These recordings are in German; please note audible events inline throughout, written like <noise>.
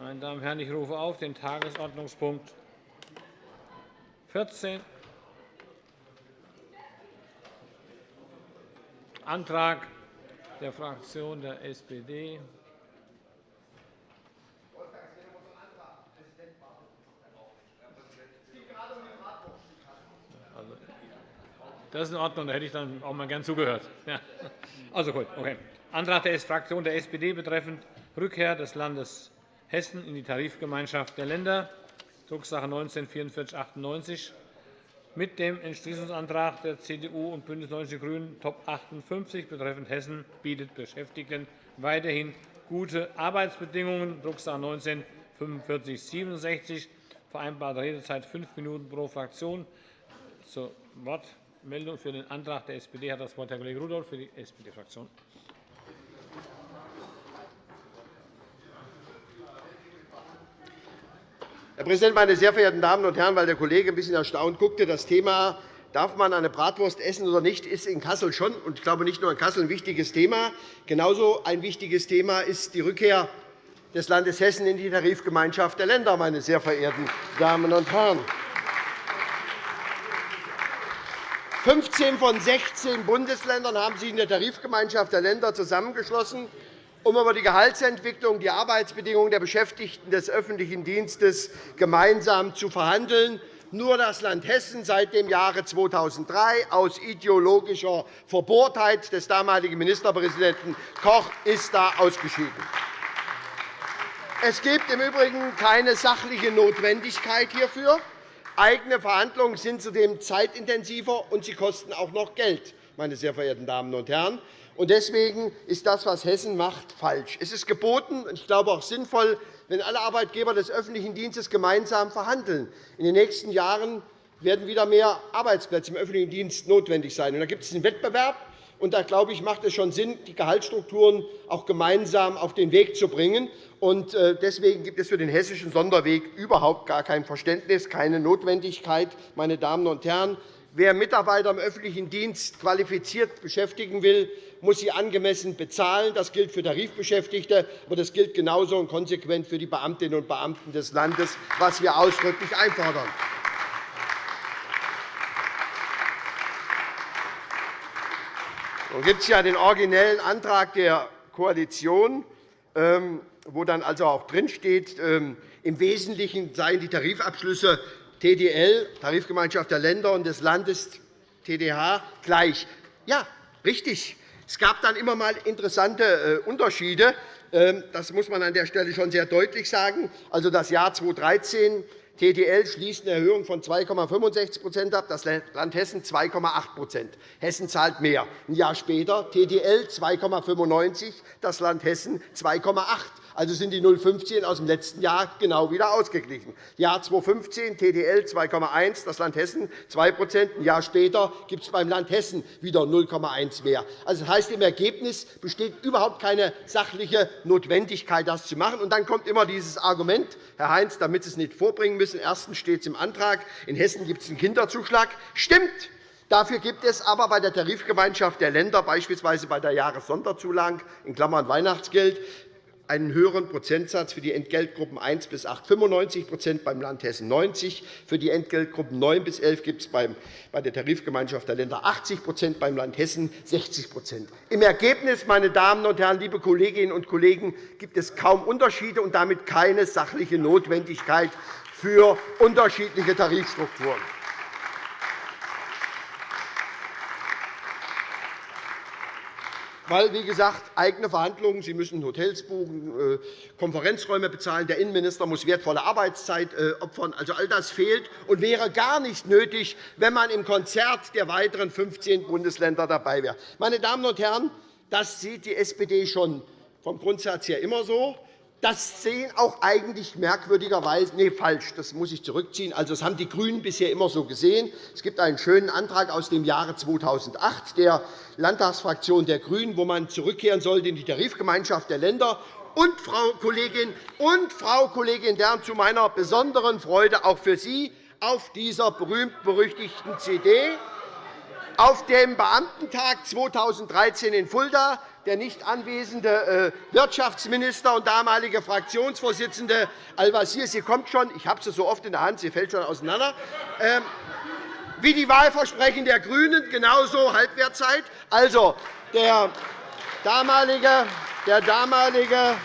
Meine Damen und Herren, ich rufe auf den Tagesordnungspunkt 14, Antrag der Fraktion der SPD. Das ist in Ordnung. Da hätte ich dann auch mal gern zugehört. Ja. Also gut, okay. Antrag der Fraktion der SPD betreffend Rückkehr des Landes Hessen in die Tarifgemeinschaft der Länder, Drucksache 19-4498, mit dem Entschließungsantrag der CDU und BÜNDNIS 90 die GRÜNEN Top 58 betreffend Hessen bietet Beschäftigten weiterhin gute Arbeitsbedingungen, Drucksache 19-4567, vereinbarte Redezeit fünf Minuten pro Fraktion. Zur Wortmeldung für den Antrag der SPD hat das Wort Herr Kollege Rudolph für die SPD-Fraktion. Herr Präsident, meine sehr verehrten Damen und Herren! Weil der Kollege ein bisschen erstaunt guckte, das Thema Darf man eine Bratwurst essen oder nicht, ist in Kassel schon, und ich glaube nicht nur in Kassel, ein wichtiges Thema. Genauso ein wichtiges Thema ist die Rückkehr des Landes Hessen in die Tarifgemeinschaft der Länder, meine sehr verehrten Damen und Herren. 15 von 16 Bundesländern haben sich in der Tarifgemeinschaft der Länder zusammengeschlossen um über die Gehaltsentwicklung, die Arbeitsbedingungen der Beschäftigten des öffentlichen Dienstes gemeinsam zu verhandeln. Nur das Land Hessen seit dem Jahre 2003 aus ideologischer Verbohrtheit des damaligen Ministerpräsidenten Koch ist da ausgeschieden. Es gibt im Übrigen keine sachliche Notwendigkeit hierfür. Eigene Verhandlungen sind zudem zeitintensiver, und sie kosten auch noch Geld, meine sehr verehrten Damen und Herren. Deswegen ist das, was Hessen macht, falsch. Es ist geboten und ich glaube auch sinnvoll, wenn alle Arbeitgeber des öffentlichen Dienstes gemeinsam verhandeln. In den nächsten Jahren werden wieder mehr Arbeitsplätze im öffentlichen Dienst notwendig sein. Da gibt es einen Wettbewerb. Und da glaube ich, macht es schon Sinn, die Gehaltsstrukturen auch gemeinsam auf den Weg zu bringen. Und äh, deswegen gibt es für den hessischen Sonderweg überhaupt gar kein Verständnis, keine Notwendigkeit. Meine Damen und Herren, Wer Mitarbeiter im öffentlichen Dienst qualifiziert beschäftigen will, muss sie angemessen bezahlen. Das gilt für Tarifbeschäftigte, aber das gilt genauso und konsequent für die Beamtinnen und Beamten des Landes, was wir ausdrücklich einfordern. Nun gibt es ja den originellen Antrag der Koalition, ähm, wo dann also auch drinsteht, ähm, im Wesentlichen seien die Tarifabschlüsse TDL, Tarifgemeinschaft der Länder und des Landes TDH, gleich. Ja, richtig. Es gab dann immer einmal interessante äh, Unterschiede. Ähm, das muss man an der Stelle schon sehr deutlich sagen. Also das Jahr 2013 TTL schließt eine Erhöhung von 2,65% ab, das Land Hessen 2,8% Hessen zahlt mehr. Ein Jahr später TTL 2,95 das Land Hessen 2,8 also sind die 0,15 aus dem letzten Jahr genau wieder ausgeglichen. Jahr 2015 TDL 2,1, das Land Hessen 2% Ein Jahr später gibt es beim Land Hessen wieder 0,1 mehr. Also, das heißt, im Ergebnis besteht überhaupt keine sachliche Notwendigkeit, das zu machen. Und dann kommt immer dieses Argument, Herr Heinz, damit Sie es nicht vorbringen müssen. Erstens steht es im Antrag, in Hessen gibt es einen Kinderzuschlag. Stimmt! Dafür gibt es aber bei der Tarifgemeinschaft der Länder, beispielsweise bei der Jahressonderzulagen in Klammern Weihnachtsgeld, einen höheren Prozentsatz für die Entgeltgruppen 1 bis 8, 95% beim Land Hessen 90 Für die Entgeltgruppen 9 bis 11 gibt es bei der Tarifgemeinschaft der Länder 80% beim Land Hessen 60% Im Ergebnis, meine Damen und Herren, liebe Kolleginnen und Kollegen, gibt es kaum Unterschiede und damit keine sachliche Notwendigkeit für unterschiedliche Tarifstrukturen. Weil, wie gesagt, eigene Verhandlungen, Sie müssen Hotels buchen, äh, Konferenzräume bezahlen, der Innenminister muss wertvolle Arbeitszeit äh, opfern. Also, all das fehlt und wäre gar nicht nötig, wenn man im Konzert der weiteren 15 Bundesländer dabei wäre. Meine Damen und Herren, das sieht die SPD schon vom Grundsatz her immer so. Das sehen auch eigentlich merkwürdigerweise nee, falsch. Das muss ich zurückziehen. Also, das haben die GRÜNEN bisher immer so gesehen. Es gibt einen schönen Antrag aus dem Jahre 2008 der Landtagsfraktion der GRÜNEN, wo man zurückkehren sollte in die Tarifgemeinschaft der Länder. Und, Frau Kollegin, und, Frau Kollegin Dern, zu meiner besonderen Freude auch für Sie auf dieser berühmt-berüchtigten CD auf dem Beamtentag 2013 in Fulda der nicht anwesende äh, Wirtschaftsminister und damalige Fraktionsvorsitzende Al-Wazir, sie kommt schon, ich habe sie so oft in der Hand, sie fällt schon auseinander, ähm, wie die Wahlversprechen der GRÜNEN, genauso Halbwertzeit. Also, der damalige, der damalige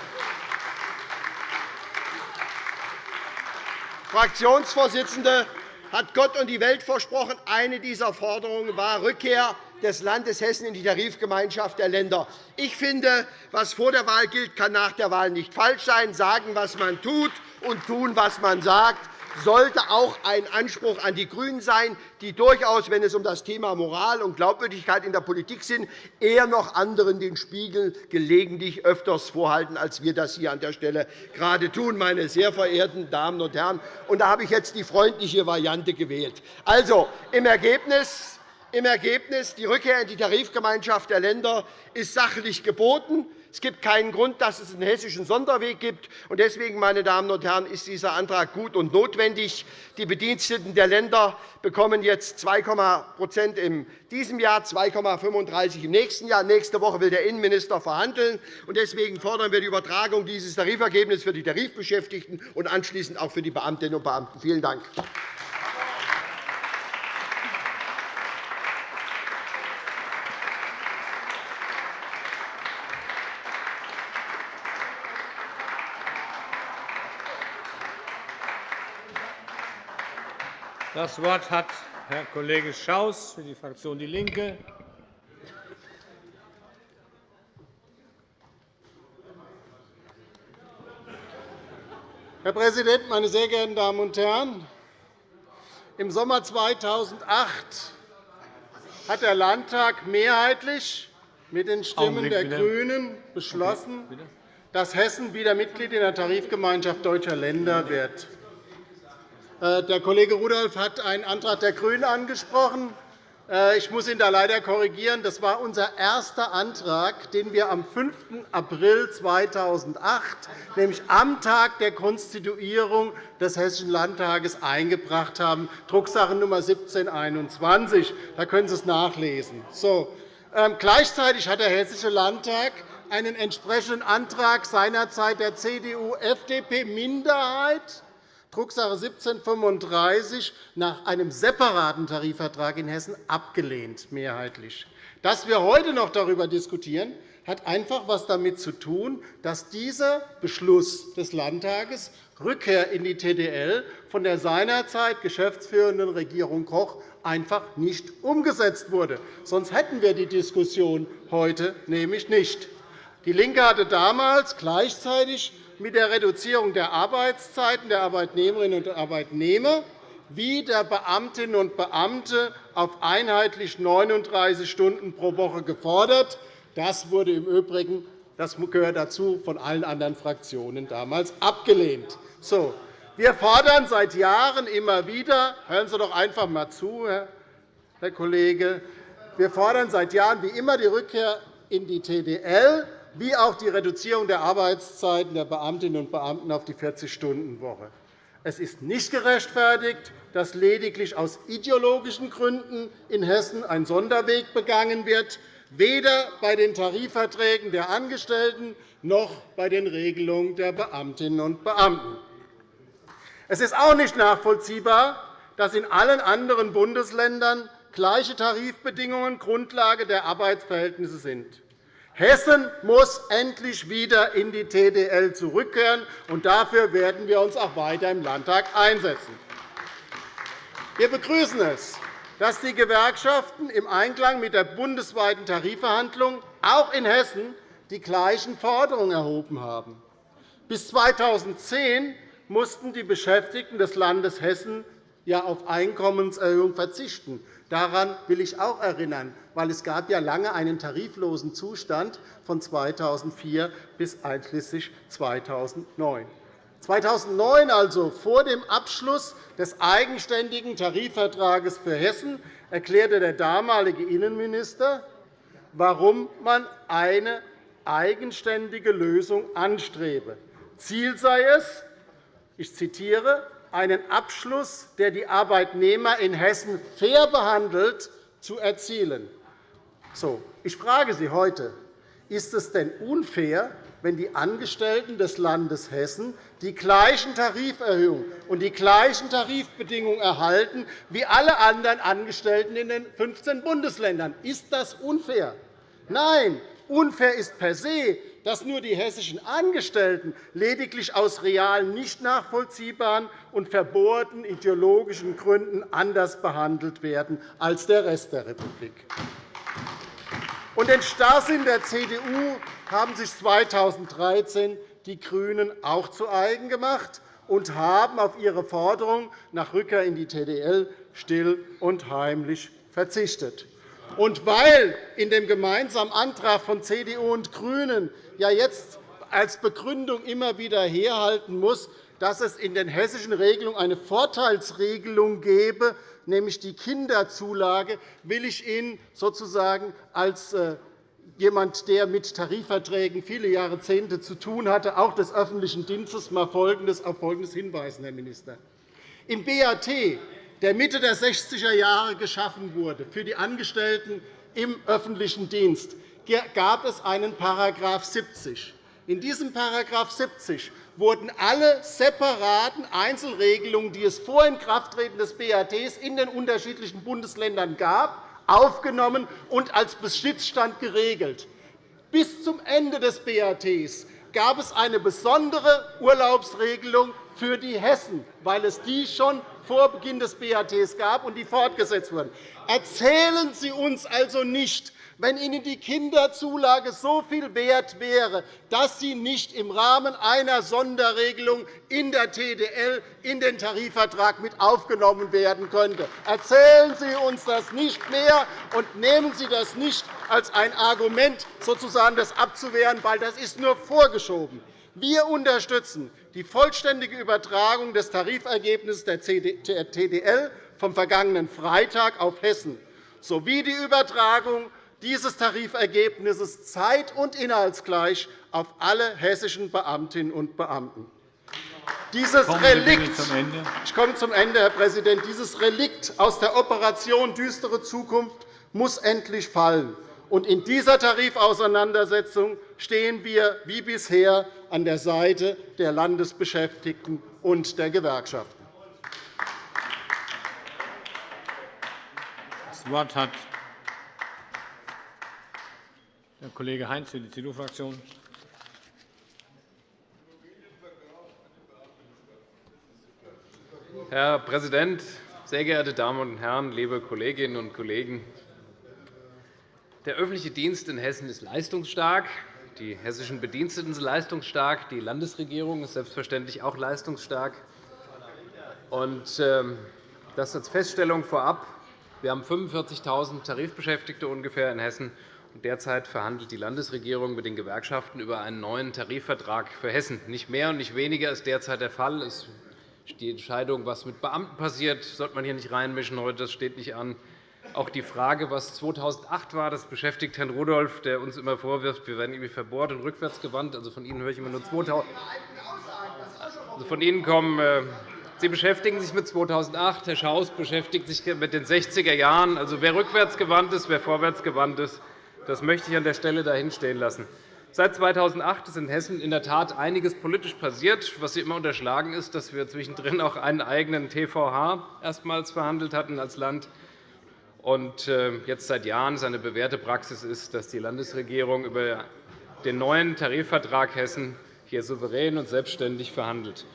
Fraktionsvorsitzende hat Gott und die Welt versprochen. Eine dieser Forderungen war Rückkehr des Landes Hessen in die Tarifgemeinschaft der Länder. Ich finde, was vor der Wahl gilt, kann nach der Wahl nicht falsch sein. Sagen, was man tut, und tun, was man sagt sollte auch ein Anspruch an die GRÜNEN sein, die durchaus, wenn es um das Thema Moral und Glaubwürdigkeit in der Politik sind, eher noch anderen den Spiegel gelegentlich öfters vorhalten, als wir das hier an der Stelle gerade tun, meine sehr verehrten Damen und Herren. Und da habe ich jetzt die freundliche Variante gewählt. Also, im Ergebnis im Ergebnis, die Rückkehr in die Tarifgemeinschaft der Länder ist sachlich geboten. Es gibt keinen Grund, dass es einen hessischen Sonderweg gibt. Deswegen, meine Damen und Herren, ist dieser Antrag gut und notwendig. Die Bediensteten der Länder bekommen jetzt 2%, in diesem Jahr, 2,35 im nächsten Jahr. Nächste Woche will der Innenminister verhandeln. Deswegen fordern wir die Übertragung dieses Tarifergebnisses für die Tarifbeschäftigten und anschließend auch für die Beamtinnen und Beamten. Vielen Dank. Das Wort hat Herr Kollege Schaus für die Fraktion DIE LINKE. Herr Präsident, meine sehr geehrten Damen und Herren! Im Sommer 2008 hat der Landtag mehrheitlich mit den Stimmen der GRÜNEN beschlossen, dass Hessen wieder Mitglied in der Tarifgemeinschaft deutscher Länder wird. Äh, der Kollege Rudolph hat einen Antrag der GRÜNEN angesprochen. Äh, ich muss ihn da leider korrigieren. Das war unser erster Antrag, den wir am 5. April 2008, nämlich am Tag der Konstituierung des Hessischen Landtages, eingebracht haben, Drucksache Nummer 1721. Da können Sie es nachlesen. So. Ähm, gleichzeitig hat der Hessische Landtag einen entsprechenden Antrag seinerzeit der CDU-FDP-Minderheit Drucksache 1735 nach einem separaten Tarifvertrag in Hessen abgelehnt, mehrheitlich. Dass wir heute noch darüber diskutieren, hat einfach etwas damit zu tun, dass dieser Beschluss des Landtages Rückkehr in die TDL von der seinerzeit geschäftsführenden Regierung Koch einfach nicht umgesetzt wurde. Sonst hätten wir die Diskussion heute nämlich nicht. DIE LINKE hatte damals gleichzeitig mit der Reduzierung der Arbeitszeiten der Arbeitnehmerinnen und Arbeitnehmer wie der Beamtinnen und Beamte auf einheitlich 39 Stunden pro Woche gefordert. Das wurde im Übrigen das gehört dazu von allen anderen Fraktionen damals abgelehnt. So, wir fordern seit Jahren immer wieder, hören Sie doch einfach einmal zu, Herr Kollege, wir fordern seit Jahren wie immer die Rückkehr in die TDL wie auch die Reduzierung der Arbeitszeiten der Beamtinnen und Beamten auf die 40-Stunden-Woche. Es ist nicht gerechtfertigt, dass lediglich aus ideologischen Gründen in Hessen ein Sonderweg begangen wird, weder bei den Tarifverträgen der Angestellten noch bei den Regelungen der Beamtinnen und Beamten. Es ist auch nicht nachvollziehbar, dass in allen anderen Bundesländern gleiche Tarifbedingungen Grundlage der Arbeitsverhältnisse sind. Hessen muss endlich wieder in die TDL zurückkehren, und dafür werden wir uns auch weiter im Landtag einsetzen. Wir begrüßen es, dass die Gewerkschaften im Einklang mit der bundesweiten Tarifverhandlung auch in Hessen die gleichen Forderungen erhoben haben. Bis 2010 mussten die Beschäftigten des Landes Hessen auf Einkommenserhöhung verzichten. Daran will ich auch erinnern, weil es gab ja lange einen tariflosen Zustand von 2004 bis einschließlich 2009. 2009, also vor dem Abschluss des eigenständigen Tarifvertrages für Hessen, erklärte der damalige Innenminister, warum man eine eigenständige Lösung anstrebe. Ziel sei es, ich zitiere, einen Abschluss, der die Arbeitnehmer in Hessen fair behandelt, zu erzielen. So, ich frage Sie heute, ist es denn unfair, wenn die Angestellten des Landes Hessen die gleichen Tariferhöhungen und die gleichen Tarifbedingungen erhalten wie alle anderen Angestellten in den 15 Bundesländern. Ist das unfair? Nein, unfair ist per se, dass nur die hessischen Angestellten lediglich aus realen, nicht nachvollziehbaren und verbohrten ideologischen Gründen anders behandelt werden als der Rest der Republik. Und den Starrsinn der CDU haben sich 2013 die GRÜNEN auch zu eigen gemacht und haben auf ihre Forderung nach Rückkehr in die TDL still und heimlich verzichtet. Und weil in dem gemeinsamen Antrag von CDU und GRÜNEN ja jetzt als Begründung immer wieder herhalten muss, dass es in den hessischen Regelungen eine Vorteilsregelung gebe, nämlich die Kinderzulage, will ich Ihnen sozusagen als äh, jemand, der mit Tarifverträgen viele Jahrzehnte zu tun hatte, auch des öffentlichen Dienstes, mal Folgendes, auf Folgendes hinweisen, Herr Minister. Im BAT, der Mitte der 60er Jahre geschaffen wurde für die Angestellten im öffentlichen Dienst, gab es einen § 70. In diesem § 70 wurden alle separaten Einzelregelungen, die es vor Inkrafttreten des BAT in den unterschiedlichen Bundesländern gab, aufgenommen und als Besitzstand geregelt. Bis zum Ende des BAT gab es eine besondere Urlaubsregelung für die Hessen, weil es die schon vor Beginn des BAT gab und die fortgesetzt wurden. Erzählen Sie uns also nicht, wenn Ihnen die Kinderzulage so viel wert wäre, dass sie nicht im Rahmen einer Sonderregelung in der TDL in den Tarifvertrag mit aufgenommen werden könnte. Erzählen Sie uns das nicht mehr und nehmen Sie das nicht als ein Argument, sozusagen das abzuwehren, weil das ist nur vorgeschoben. Wir unterstützen die vollständige Übertragung des Tarifergebnisses der TDL vom vergangenen Freitag auf Hessen sowie die Übertragung dieses Tarifergebnisses zeit- und inhaltsgleich auf alle hessischen Beamtinnen und Beamten. Dieses Relikt, ich komme zum Ende, Herr Präsident. Dieses Relikt aus der Operation Düstere Zukunft muss endlich fallen. in dieser Tarifauseinandersetzung stehen wir wie bisher an der Seite der Landesbeschäftigten und der Gewerkschaften. Das Wort hat Herr Kollege Heinz für die CDU-Fraktion. Herr Präsident, sehr geehrte Damen und Herren, liebe Kolleginnen und Kollegen! Der öffentliche Dienst in Hessen ist leistungsstark. Die hessischen Bediensteten sind leistungsstark. Die Landesregierung ist selbstverständlich auch leistungsstark. Und, ähm, das als Feststellung vorab. Wir haben 45.000 Tarifbeschäftigte ungefähr in Hessen. Derzeit verhandelt die Landesregierung mit den Gewerkschaften über einen neuen Tarifvertrag für Hessen. Nicht mehr und nicht weniger ist derzeit der Fall. Die Entscheidung, was mit Beamten passiert, sollte man hier nicht reinmischen. Heute das steht nicht an. Auch die Frage, was 2008 war, das beschäftigt Herrn Rudolph, der uns immer vorwirft, wir werden irgendwie verbohrt und rückwärtsgewandt. Also von Ihnen höre ich immer nur 2000. Also von Ihnen kommen äh, Sie beschäftigen sich mit 2008, Herr Schaus beschäftigt sich mit den 60er Jahren. Also wer rückwärtsgewandt ist, wer vorwärtsgewandt ist, das möchte ich an der Stelle dahinstehen lassen. Seit 2008 ist in Hessen in der Tat einiges politisch passiert. Was Sie immer unterschlagen, ist, dass wir zwischendrin auch einen eigenen TVH erstmals verhandelt hatten als Land und äh, jetzt seit Jahren seine bewährte Praxis ist, dass die Landesregierung über den neuen Tarifvertrag Hessen hier souverän und selbstständig verhandelt.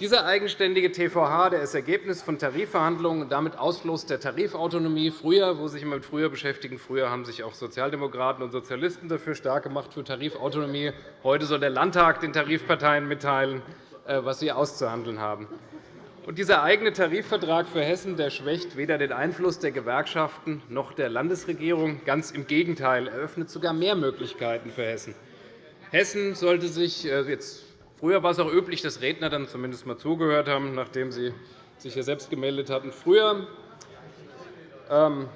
Dieser eigenständige TVH der ist Ergebnis von Tarifverhandlungen und damit Ausfluss der Tarifautonomie. Früher, wo sich immer mit früher beschäftigen, früher haben sich auch Sozialdemokraten und Sozialisten dafür stark gemacht für Tarifautonomie. Heute soll der Landtag den Tarifparteien mitteilen, äh, was sie auszuhandeln haben. Und dieser eigene Tarifvertrag für Hessen der schwächt weder den Einfluss der Gewerkschaften noch der Landesregierung. Ganz im Gegenteil, er eröffnet sogar mehr Möglichkeiten für Hessen. Hessen sollte sich äh, jetzt Früher war es auch üblich, dass Redner dann zumindest einmal zugehört haben, nachdem sie sich ja selbst gemeldet hatten. Früher ähm,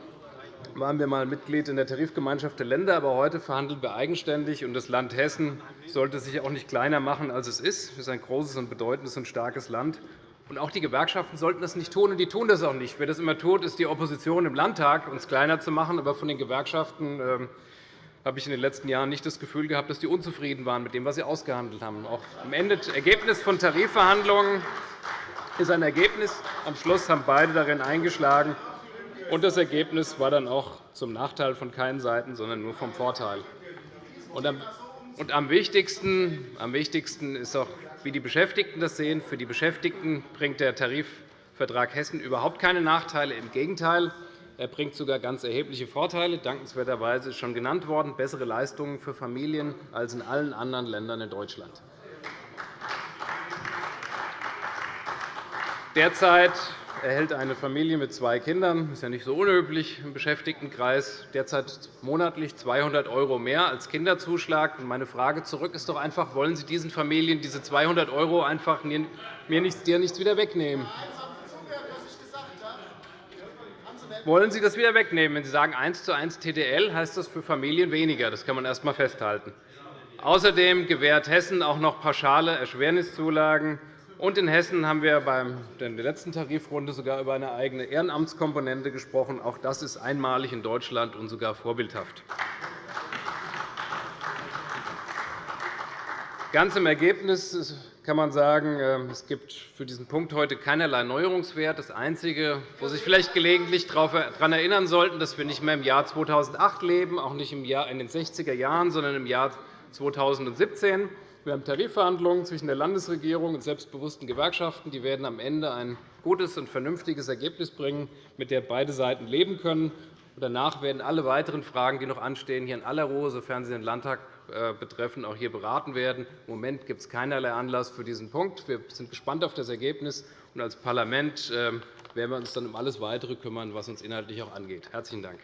waren wir einmal Mitglied in der Tarifgemeinschaft der Länder, aber heute verhandeln wir eigenständig. und Das Land Hessen sollte sich auch nicht kleiner machen, als es ist. Es ist ein großes, und bedeutendes und starkes Land. Und auch die Gewerkschaften sollten das nicht tun, und die tun das auch nicht. Wer das immer tut, ist die Opposition im Landtag, uns kleiner zu machen. Aber von den Gewerkschaften ähm, habe ich in den letzten Jahren nicht das Gefühl gehabt, dass die unzufrieden waren mit dem, was sie ausgehandelt haben. Auch am Ende Ergebnis von Tarifverhandlungen ist ein Ergebnis. Am Schluss haben beide darin eingeschlagen. Und das Ergebnis war dann auch zum Nachteil von keinen Seiten, sondern nur vom Vorteil. Und am wichtigsten, am wichtigsten ist auch, wie die Beschäftigten das sehen. Für die Beschäftigten bringt der Tarifvertrag Hessen überhaupt keine Nachteile. Im Gegenteil, er bringt sogar ganz erhebliche Vorteile. Dankenswerterweise ist schon genannt worden, bessere Leistungen für Familien als in allen anderen Ländern in Deutschland. Derzeit erhält eine Familie mit zwei Kindern, das ist ja nicht so unüblich im Beschäftigtenkreis, derzeit monatlich 200 € mehr als Kinderzuschlag. Meine Frage zurück ist doch einfach, wollen Sie diesen Familien diese 200 € einfach mir nichts, dir nichts wieder wegnehmen? Wollen Sie das wieder wegnehmen? Wenn Sie sagen 1 zu 1 TDL, heißt das für Familien weniger. Das kann man erst einmal festhalten. Außerdem gewährt Hessen auch noch pauschale Erschwerniszulagen. Und in Hessen haben wir bei der letzten Tarifrunde sogar über eine eigene Ehrenamtskomponente gesprochen. Auch das ist einmalig in Deutschland und sogar vorbildhaft. Ganz im Ergebnis kann man sagen, ähm, es gibt für diesen Punkt heute keinerlei Neuerungswert. Das Einzige, wo Sie sich vielleicht gelegentlich daran erinnern sollten, dass wir nicht mehr im Jahr 2008 leben, auch nicht in den 60er Jahren, sondern im Jahr 2017. Wir haben Tarifverhandlungen zwischen der Landesregierung und selbstbewussten Gewerkschaften. Die werden am Ende ein gutes und vernünftiges Ergebnis bringen, mit dem beide Seiten leben können. Danach werden alle weiteren Fragen, die noch anstehen, hier in aller Ruhe, sofern sie den Landtag betreffen, auch hier beraten werden. Im Moment gibt es keinerlei Anlass für diesen Punkt. Wir sind gespannt auf das Ergebnis. Und als Parlament äh, werden wir uns dann um alles Weitere kümmern, was uns inhaltlich auch angeht. – Herzlichen Dank.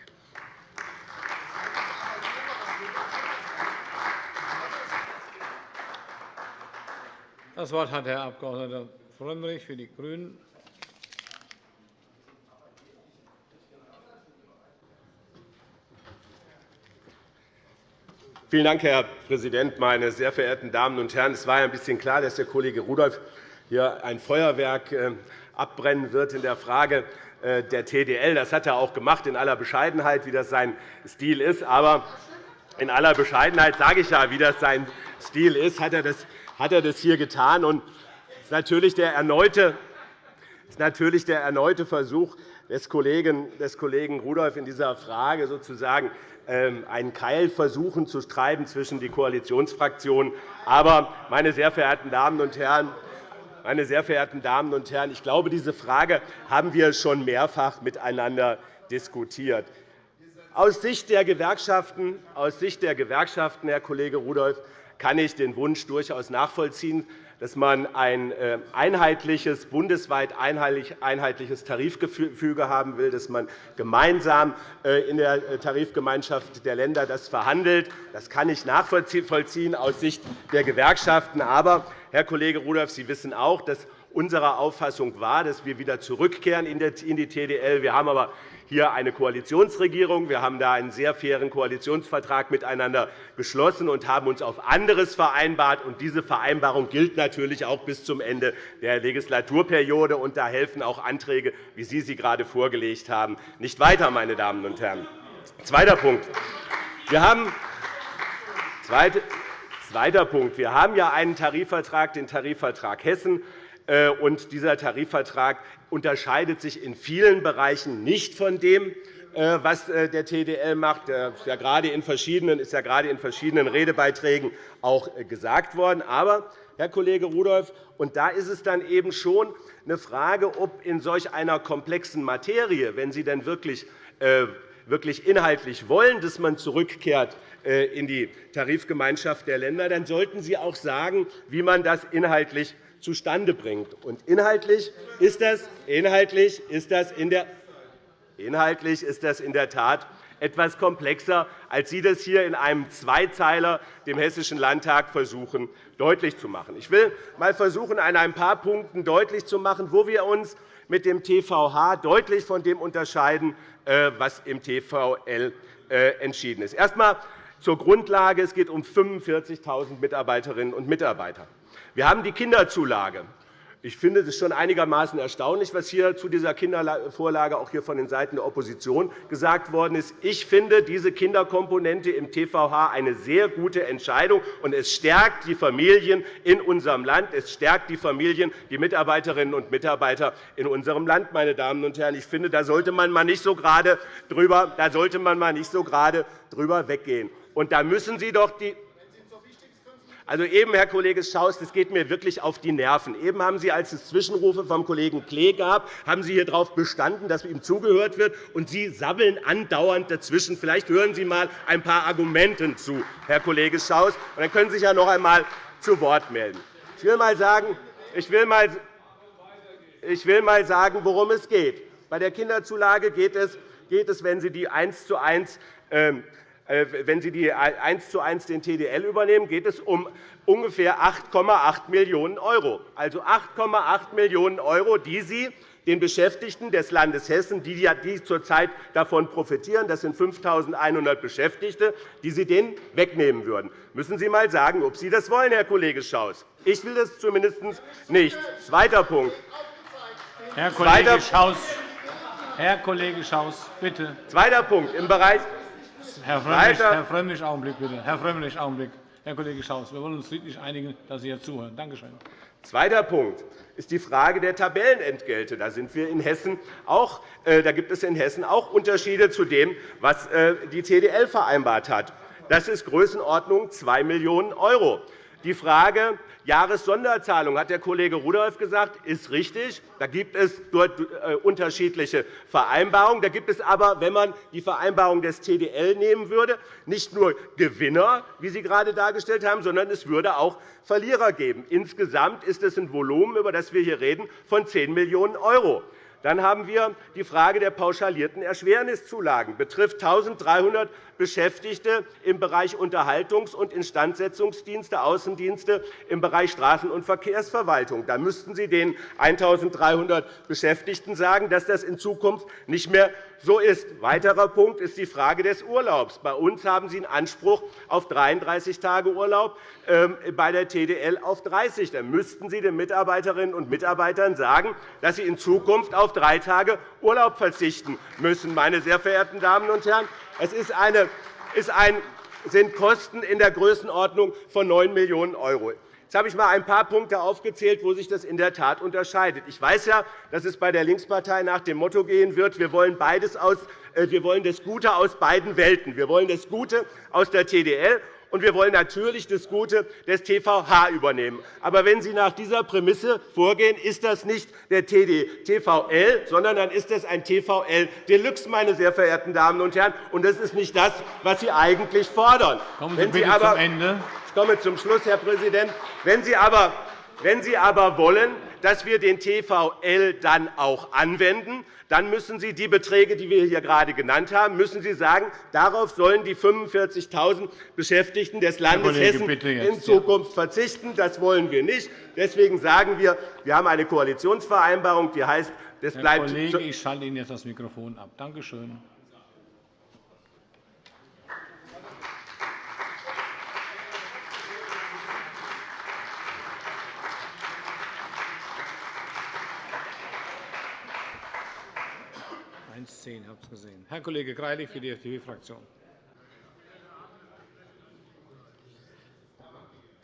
Das Wort hat Herr Abg. Frömmrich für die GRÜNEN. Vielen Dank, Herr Präsident, meine sehr verehrten Damen und Herren! Es war ein bisschen klar, dass der Kollege Rudolph hier ein Feuerwerk äh, abbrennen wird in der Frage äh, der TDL. Das hat er auch gemacht, in aller Bescheidenheit, wie das sein Stil ist. Aber in aller Bescheidenheit sage ich ja, wie das sein Stil ist, hat er das, er hier getan. Und erneute, ist natürlich der erneute Versuch des Kollegen, des Kollegen Rudolph in dieser Frage sozusagen ähm, einen Keil versuchen zu treiben zwischen die Koalitionsfraktionen. Aber, meine sehr verehrten Damen und Herren, meine sehr verehrten Damen und Herren, ich glaube, diese Frage haben wir schon mehrfach miteinander diskutiert. Aus Sicht der Gewerkschaften, aus Sicht der Gewerkschaften Herr Kollege Rudolph, kann ich den Wunsch durchaus nachvollziehen, dass man ein äh, einheitliches, bundesweit einheitliches Tarifgefüge haben will, dass man gemeinsam äh, in der äh, Tarifgemeinschaft der Länder das verhandelt. Das kann ich nachvollziehen aus Sicht der Gewerkschaften. Aber, Herr Kollege Rudolph, Sie wissen auch, dass unsere Auffassung war, dass wir wieder zurückkehren in die TDL. Wir haben aber hier eine Koalitionsregierung. Wir haben da einen sehr fairen Koalitionsvertrag miteinander geschlossen und haben uns auf anderes vereinbart. diese Vereinbarung gilt natürlich auch bis zum Ende der Legislaturperiode. Und da helfen auch Anträge, wie Sie sie gerade vorgelegt haben, nicht weiter. Meine Damen und Herren. Zweiter Punkt. Wir haben Zweiter Punkt. Wir haben ja einen Tarifvertrag, den Tarifvertrag Hessen. Äh, und dieser Tarifvertrag unterscheidet sich in vielen Bereichen nicht von dem, äh, was äh, der TDL macht. Das ist ja gerade in verschiedenen, Redebeiträgen auch gesagt worden. Aber, Herr Kollege Rudolph, und da ist es dann eben schon eine Frage, ob in solch einer komplexen Materie, wenn Sie denn wirklich wirklich inhaltlich wollen, dass man zurückkehrt in die Tarifgemeinschaft der Länder, dann sollten Sie auch sagen, wie man das inhaltlich zustande bringt. Und inhaltlich ist das, inhaltlich ist das in der Inhaltlich ist das in der Tat etwas komplexer, als Sie das hier in einem Zweizeiler dem Hessischen Landtag versuchen, deutlich zu machen. Ich will einmal versuchen, an ein paar Punkten deutlich zu machen, wo wir uns mit dem TVH deutlich von dem unterscheiden, äh, was im TVL äh, entschieden ist. Erst einmal zur Grundlage. Es geht um 45.000 Mitarbeiterinnen und Mitarbeiter. Wir haben die Kinderzulage Ich finde es schon einigermaßen erstaunlich, was hier zu dieser Kindervorlage auch hier von den Seiten der Opposition gesagt worden ist. Ich finde diese Kinderkomponente im TVH eine sehr gute Entscheidung, und es stärkt die Familien in unserem Land. Es stärkt die Familien, die Mitarbeiterinnen und Mitarbeiter in unserem Land. Meine Damen und Herren. Ich finde, da sollte man mal nicht so gerade drüber, da sollte man mal nicht so gerade drüber weggehen. Und da müssen Sie doch die also eben, Herr Kollege Schaus, das geht mir wirklich auf die Nerven. Eben haben Sie, als es Zwischenrufe vom Kollegen Klee gab, haben Sie hier darauf bestanden, dass ihm zugehört wird, und Sie sabbeln andauernd dazwischen. Vielleicht hören Sie einmal ein paar Argumenten zu, Herr Kollege Schaus, und dann können Sie sich ja noch einmal zu Wort melden. Ich will einmal sagen, ich will mal ich will mal sagen, worum es geht. Bei der Kinderzulage geht es, wenn Sie die 1 zu 1 äh, wenn Sie die 1 zu 1 den TDL übernehmen, geht es um ungefähr 8,8 Millionen €. Also 8,8 Millionen €, die Sie den Beschäftigten des Landes Hessen, die zurzeit davon profitieren, das sind 5.100 Beschäftigte, die Sie denen wegnehmen würden. Müssen Sie einmal sagen, ob Sie das wollen, Herr Kollege Schaus. Ich will das zumindest nicht. Zweiter Punkt. Herr Kollege Schaus, Herr Kollege Schaus, bitte. Zweiter Punkt. Im Bereich Herr Frömmrich, Herr Frömmrich, Augenblick bitte. Herr Frömmrich, Augenblick. Herr Kollege Schaus, wir wollen uns friedlich einigen, dass Sie jetzt zuhören. Danke schön. Zweiter Punkt ist die Frage der Tabellenentgelte. Da, sind wir in Hessen auch, äh, da gibt es in Hessen auch Unterschiede zu dem, was äh, die TDL vereinbart hat. Das ist Größenordnung 2 Millionen €. Die Frage Jahressonderzahlung, hat der Kollege Rudolph gesagt, ist richtig. Da gibt es dort äh, unterschiedliche Vereinbarungen. Da gibt es aber, wenn man die Vereinbarung des TDL nehmen würde, nicht nur Gewinner, wie Sie gerade dargestellt haben, sondern es würde auch Verlierer geben. Insgesamt ist es ein Volumen, über das wir hier reden, von 10 Millionen €. Dann haben wir die Frage der pauschalierten Erschwerniszulagen. Das betrifft 1.300 Beschäftigte im Bereich Unterhaltungs- und Instandsetzungsdienste, Außendienste im Bereich Straßen- und Verkehrsverwaltung. Da müssten Sie den 1.300 Beschäftigten sagen, dass das in Zukunft nicht mehr so ist. Weiterer Punkt ist die Frage des Urlaubs. Bei uns haben Sie einen Anspruch auf 33 Tage Urlaub, ähm, bei der TDL auf 30. Dann müssten Sie den Mitarbeiterinnen und Mitarbeitern sagen, dass sie in Zukunft auf drei Tage Urlaub verzichten müssen. Meine sehr verehrten Damen und Herren, es ist eine, ist ein, sind Kosten in der Größenordnung von 9 Millionen €. Jetzt habe ich einmal ein paar Punkte aufgezählt, wo sich das in der Tat unterscheidet. Ich weiß ja, dass es bei der Linkspartei nach dem Motto gehen wird, wir wollen, beides aus, äh, wir wollen das Gute aus beiden Welten. Wir wollen das Gute aus der TDL und wir wollen natürlich das Gute des TVH übernehmen. Aber wenn Sie nach dieser Prämisse vorgehen, ist das nicht der TVL, sondern dann ist das ein TVL Deluxe, meine sehr verehrten Damen und Herren. Und das ist nicht das, was Sie eigentlich fordern. Kommen Sie, bitte aber, zum Ende. Ich komme zum Schluss, Herr Präsident. Wenn Sie aber, wenn Sie aber wollen, dass wir den TVL dann auch anwenden, dann müssen Sie die Beträge, die wir hier gerade genannt haben, müssen Sie sagen, darauf sollen die 45.000 Beschäftigten des Landes Hessen in Zukunft verzichten. Das wollen wir nicht. Deswegen sagen wir, wir haben eine Koalitionsvereinbarung, die heißt, das bleibt Herr Kollege, ich schalte Ihnen jetzt das Mikrofon ab. Danke schön. 110, ich habe es gesehen. Herr Kollege Greilich für die FDP-Fraktion.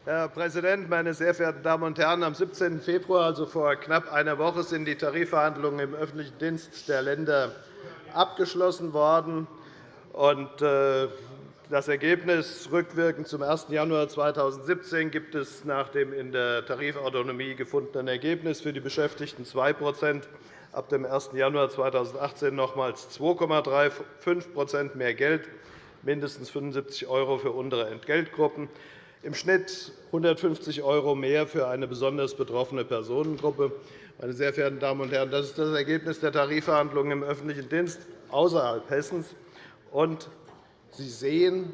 Herr Präsident, meine sehr verehrten Damen und Herren! Am 17. Februar, also vor knapp einer Woche, sind die Tarifverhandlungen im öffentlichen Dienst der Länder abgeschlossen worden. Äh, das Ergebnis rückwirkend zum 1. Januar 2017 gibt es nach dem in der Tarifautonomie gefundenen Ergebnis für die Beschäftigten 2 ab dem 1. Januar 2018 nochmals 2,35% mehr Geld, mindestens 75 € für untere Entgeltgruppen, im Schnitt 150 € mehr für eine besonders betroffene Personengruppe. Meine sehr verehrten Damen und Herren, das ist das Ergebnis der Tarifverhandlungen im öffentlichen Dienst außerhalb Hessens. Und Sie sehen,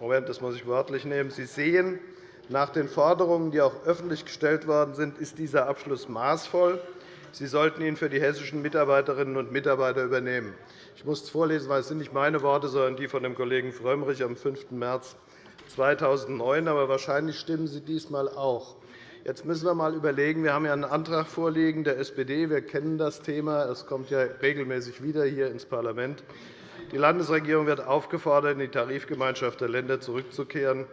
Moment, das muss ich wörtlich nehmen, Sie sehen, nach den Forderungen, die auch öffentlich gestellt worden sind, ist dieser Abschluss maßvoll. Sie sollten ihn für die hessischen Mitarbeiterinnen und Mitarbeiter übernehmen. Ich muss es vorlesen, weil es sind nicht meine Worte, sondern die von dem Kollegen Frömmrich am 5. März 2009. Aber wahrscheinlich stimmen Sie diesmal auch. Jetzt müssen wir einmal überlegen. Wir haben einen Antrag vorliegen der SPD. Wir kennen das Thema. Es kommt ja regelmäßig wieder hier ins Parlament. Die Landesregierung wird aufgefordert, in die Tarifgemeinschaft der Länder zurückzukehren,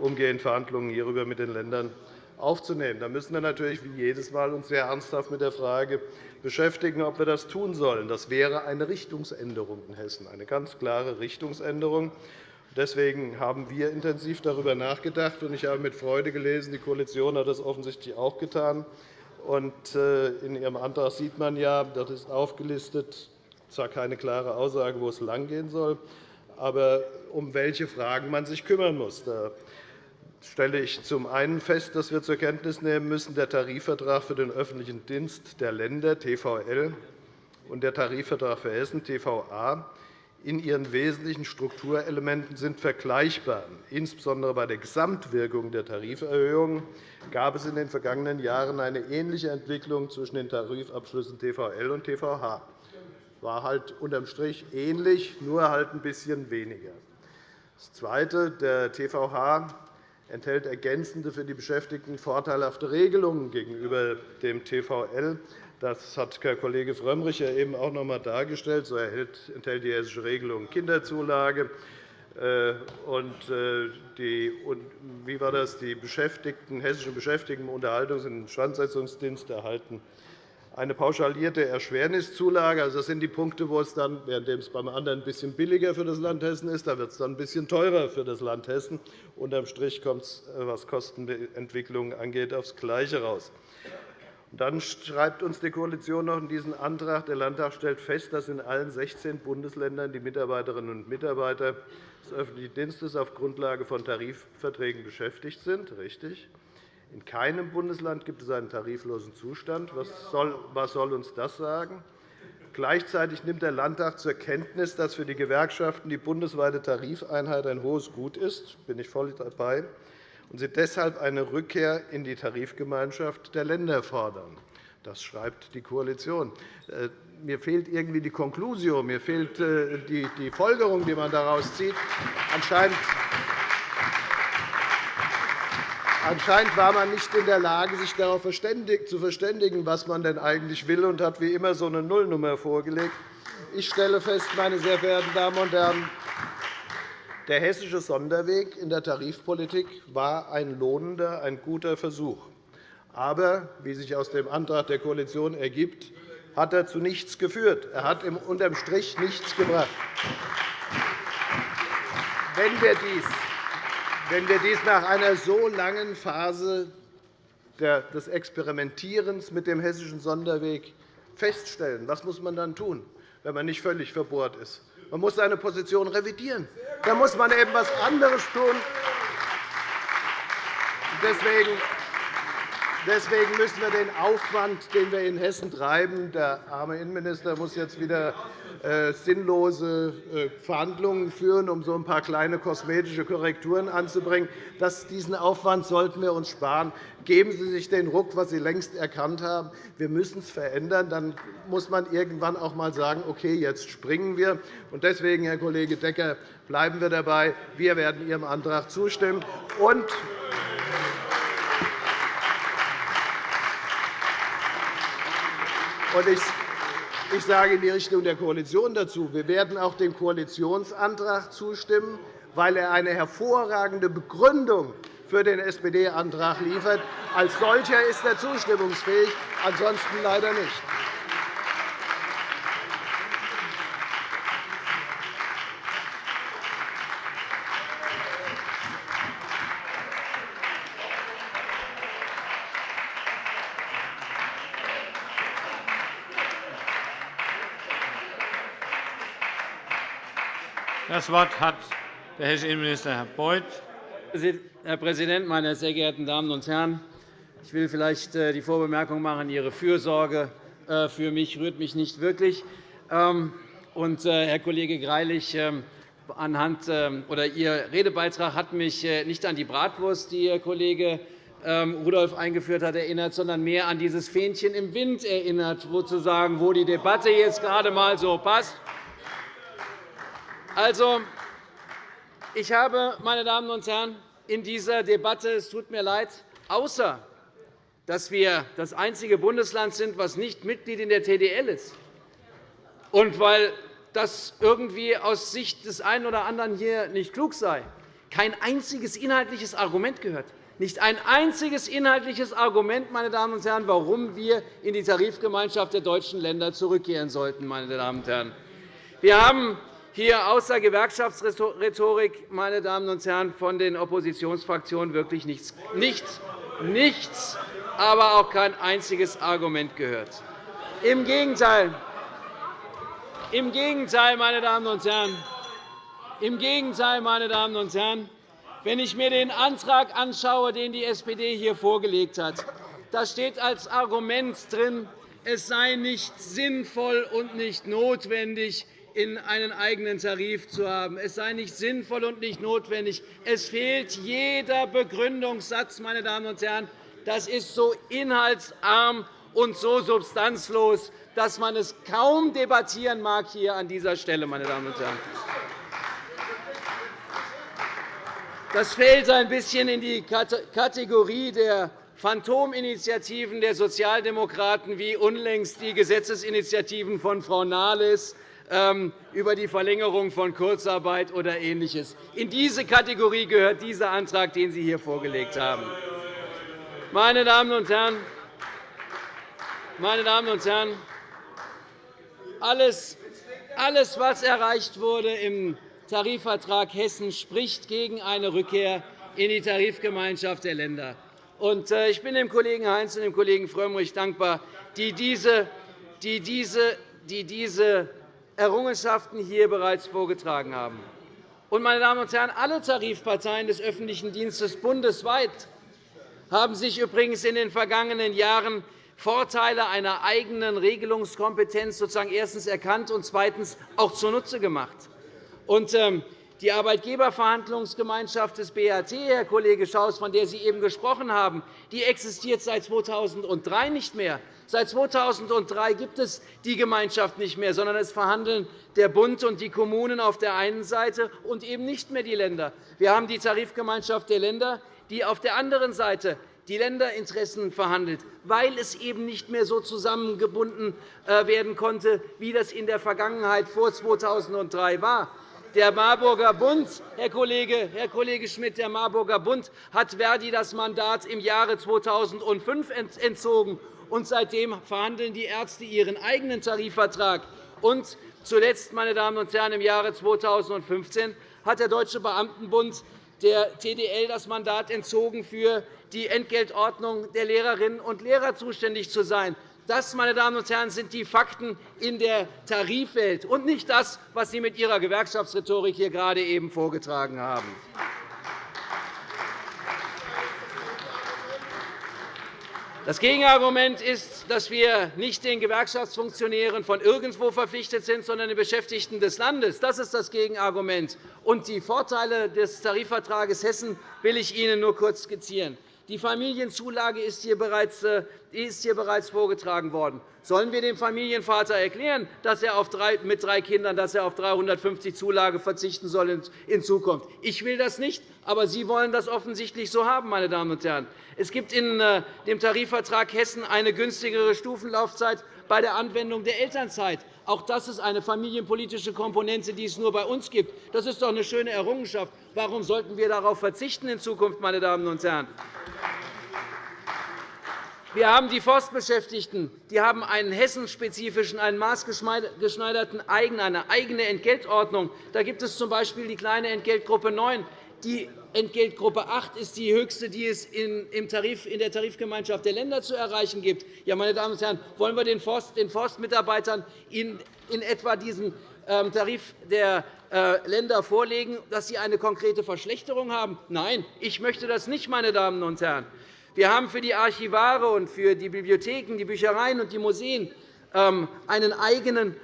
umgehend Verhandlungen hierüber mit den Ländern aufzunehmen. Da müssen wir natürlich wie jedes Mal uns sehr ernsthaft mit der Frage beschäftigen, ob wir das tun sollen. Das wäre eine Richtungsänderung in Hessen, eine ganz klare Richtungsänderung. Deswegen haben wir intensiv darüber nachgedacht. Ich habe mit Freude gelesen, die Koalition hat das offensichtlich auch getan. Äh, in Ihrem Antrag sieht man ja, das ist aufgelistet, zwar keine klare Aussage, wo es langgehen soll, aber um welche Fragen man sich kümmern muss. Stelle ich zum einen fest, dass wir zur Kenntnis nehmen müssen, der Tarifvertrag für den öffentlichen Dienst der Länder TVL und der Tarifvertrag für Hessen TVA in ihren wesentlichen Strukturelementen sind vergleichbar. Insbesondere bei der Gesamtwirkung der Tariferhöhungen gab es in den vergangenen Jahren eine ähnliche Entwicklung zwischen den Tarifabschlüssen TVL und TVH. Es war halt unterm Strich ähnlich, nur halt ein bisschen weniger. Das Zweite. Der TVH enthält ergänzende für die Beschäftigten vorteilhafte Regelungen gegenüber dem TVL. Das hat Herr Kollege Frömmrich ja eben auch noch einmal dargestellt. So enthält die hessische Regelung Kinderzulage. Äh, und äh, die, wie war das? Die Beschäftigten, hessischen Beschäftigten im Unterhaltungs- und Instandsetzungsdienst erhalten eine pauschalierte Erschwerniszulage. Also, das sind die Punkte, wo es dann, während es beim anderen ein bisschen billiger für das Land Hessen ist, da wird es dann ein bisschen teurer für das Land Hessen. Unterm Strich kommt es, äh, was Kostenentwicklung angeht, aufs Gleiche heraus. Dann schreibt uns die Koalition noch in diesen Antrag, der Landtag stellt fest, dass in allen 16 Bundesländern die Mitarbeiterinnen und Mitarbeiter des öffentlichen Dienstes auf Grundlage von Tarifverträgen beschäftigt sind. Richtig. In keinem Bundesland gibt es einen tariflosen Zustand. Was soll uns das sagen? Gleichzeitig nimmt der Landtag zur Kenntnis, dass für die Gewerkschaften die bundesweite Tarifeinheit ein hohes Gut ist. Bin ich voll dabei und sie deshalb eine Rückkehr in die Tarifgemeinschaft der Länder fordern. Das schreibt die Koalition. Äh, mir fehlt irgendwie die Konklusio, mir fehlt äh, die Folgerung, die man daraus zieht. Anscheinend Anscheinend war man nicht in der Lage, sich darauf zu verständigen, was man denn eigentlich will, und hat wie immer so eine Nullnummer vorgelegt. Ich stelle fest, meine sehr verehrten Damen und Herren, der hessische Sonderweg in der Tarifpolitik war ein lohnender, ein guter Versuch. Aber, wie sich aus dem Antrag der Koalition ergibt, hat er zu nichts geführt. Er hat unterm Strich nichts gebracht. Wenn wir dies, wenn wir dies nach einer so langen Phase des Experimentierens mit dem hessischen Sonderweg feststellen, was muss man dann tun, wenn man nicht völlig verbohrt ist? Man muss seine Position revidieren. Da muss man eben etwas anderes tun. Deswegen Deswegen müssen wir den Aufwand, den wir in Hessen treiben, der arme Innenminister muss jetzt wieder äh, sinnlose äh, Verhandlungen führen, um so ein paar kleine kosmetische Korrekturen anzubringen. diesen Aufwand sollten wir uns sparen. Geben Sie sich den Ruck, was Sie längst erkannt haben. Wir müssen es verändern. Dann muss man irgendwann auch einmal sagen, okay, jetzt springen wir. Deswegen, Herr Kollege Decker, bleiben wir dabei. Wir werden Ihrem Antrag zustimmen. Und ich sage in die Richtung der Koalition dazu, wir werden auch dem Koalitionsantrag zustimmen, weil er eine hervorragende Begründung für den SPD-Antrag liefert. Als solcher ist er zustimmungsfähig, ansonsten leider nicht. Das Wort hat der hessische Innenminister, Herr Beuth. Herr Präsident, meine sehr geehrten Damen und Herren! Ich will vielleicht äh, die Vorbemerkung machen, Ihre Fürsorge äh, für mich rührt mich nicht wirklich. Ähm, und, äh, Herr Kollege Greilich, ähm, anhand, ähm, oder Ihr Redebeitrag hat mich nicht an die Bratwurst, die Ihr Kollege Rudolph eingeführt hat, erinnert, sondern mehr an dieses Fähnchen im Wind erinnert, wo die Debatte jetzt gerade einmal so passt. Also, ich habe, meine Damen und Herren, in dieser Debatte, es tut mir leid, außer dass wir das einzige Bundesland sind, das nicht Mitglied in der TDL ist. Und weil das irgendwie aus Sicht des einen oder anderen hier nicht klug sei, kein einziges inhaltliches Argument gehört. Nicht ein einziges inhaltliches Argument, meine Damen und Herren, warum wir in die Tarifgemeinschaft der deutschen Länder zurückkehren sollten. Meine Damen und Herren. Wir haben hier außer Gewerkschaftsrhetorik meine Damen und Herren, von den Oppositionsfraktionen wirklich nichts, nichts, nichts aber auch kein einziges Argument gehört. Im Gegenteil, im Gegenteil, meine Damen und Herren, im Gegenteil, meine Damen und Herren, wenn ich mir den Antrag anschaue, den die SPD hier vorgelegt hat, da steht als Argument drin, es sei nicht sinnvoll und nicht notwendig, in einen eigenen Tarif zu haben. Es sei nicht sinnvoll und nicht notwendig. Es fehlt jeder Begründungssatz, meine Damen und Herren. Das ist so inhaltsarm und so substanzlos, dass man es kaum debattieren mag hier an dieser Stelle, meine Damen und Herren. Das fällt ein bisschen in die Kategorie der Phantominitiativen der Sozialdemokraten, wie unlängst die Gesetzesinitiativen von Frau Nahles über die Verlängerung von Kurzarbeit oder Ähnliches. In diese Kategorie gehört dieser Antrag, den Sie hier vorgelegt haben. Meine Damen und Herren, meine Damen und Herren, alles, alles, was erreicht wurde im Tarifvertrag Hessen spricht gegen eine Rückkehr in die Tarifgemeinschaft der Länder. Äh, ich bin dem Kollegen Heinz und dem Kollegen Frömmrich dankbar, die diese, die diese, die diese Errungenschaften hier bereits vorgetragen haben. meine Damen und Herren, alle Tarifparteien des öffentlichen Dienstes bundesweit haben sich übrigens in den vergangenen Jahren Vorteile einer eigenen Regelungskompetenz sozusagen erstens erkannt und zweitens auch zunutze gemacht. Und, ähm, die Arbeitgeberverhandlungsgemeinschaft des BAT, Herr Kollege Schaus, von der Sie eben gesprochen haben, die existiert seit 2003 nicht mehr. Seit 2003 gibt es die Gemeinschaft nicht mehr, sondern es verhandeln der Bund und die Kommunen auf der einen Seite und eben nicht mehr die Länder. Wir haben die Tarifgemeinschaft der Länder, die auf der anderen Seite die Länderinteressen verhandelt, weil es eben nicht mehr so zusammengebunden äh, werden konnte, wie das in der Vergangenheit vor 2003 war. Der Marburger Bund, Herr Kollege, Herr Kollege Schmidt, der Marburger Bund hat Verdi das Mandat im Jahre 2005 entzogen, und seitdem verhandeln die Ärzte ihren eigenen Tarifvertrag. Und zuletzt, meine Damen und Herren, im Jahre 2015 hat der Deutsche Beamtenbund der TDL das Mandat entzogen, für die Entgeltordnung der Lehrerinnen und Lehrer zuständig zu sein. Das, meine Damen und Herren, sind die Fakten in der Tarifwelt und nicht das, was Sie mit Ihrer Gewerkschaftsrhetorik hier gerade eben vorgetragen haben. Das Gegenargument ist, dass wir nicht den Gewerkschaftsfunktionären von irgendwo verpflichtet sind, sondern den Beschäftigten des Landes. Das ist das Gegenargument. Und die Vorteile des Tarifvertrags Hessen will ich Ihnen nur kurz skizzieren. Die Familienzulage ist hier bereits, äh, ist hier bereits vorgetragen worden. Sollen wir dem Familienvater erklären, dass er mit drei Kindern dass er auf 350 Zulage verzichten soll in Zukunft? Ich will das nicht, aber Sie wollen das offensichtlich so haben, meine Damen und Herren. Es gibt in äh, dem Tarifvertrag Hessen eine günstigere Stufenlaufzeit bei der Anwendung der Elternzeit. Auch das ist eine familienpolitische Komponente, die es nur bei uns gibt. Das ist doch eine schöne Errungenschaft. Warum sollten wir darauf verzichten in Zukunft, meine Damen und Herren? Wir haben die Forstbeschäftigten, die haben einen hessenspezifischen, einen maßgeschneiderten eine eigene Entgeltordnung. Da gibt es z. B. die kleine Entgeltgruppe 9. Die Entgeltgruppe 8 ist die höchste, die es in der Tarifgemeinschaft der Länder zu erreichen gibt. Ja, meine Damen und Herren, wollen wir den Forstmitarbeitern in etwa diesen ähm, Tarif der äh, Länder vorlegen, dass sie eine konkrete Verschlechterung haben? Nein, ich möchte das nicht, meine Damen und Herren. Wir haben für die Archivare und für die Bibliotheken, die Büchereien und die Museen ähm, einen eigenen,